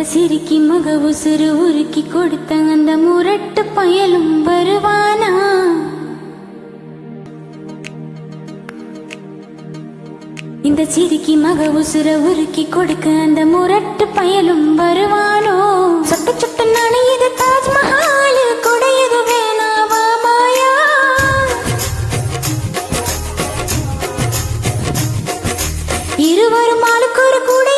அந்த சிரிக்கி மக உசுறு உருக்கி கொடுத்த அந்த முரட்டு பயலும் வருவானா? இந்த சிரிக்கி மக உசுர உருக்கி கொடுக்க அந்த முரட்டு பயலும் வருவானோ? சொட்டு சுட்டு நனையுது தாஜ்மஹால் குடையுது வேணாவா மாயா. இருவரும் ஆளுக்கு ஒரு கூட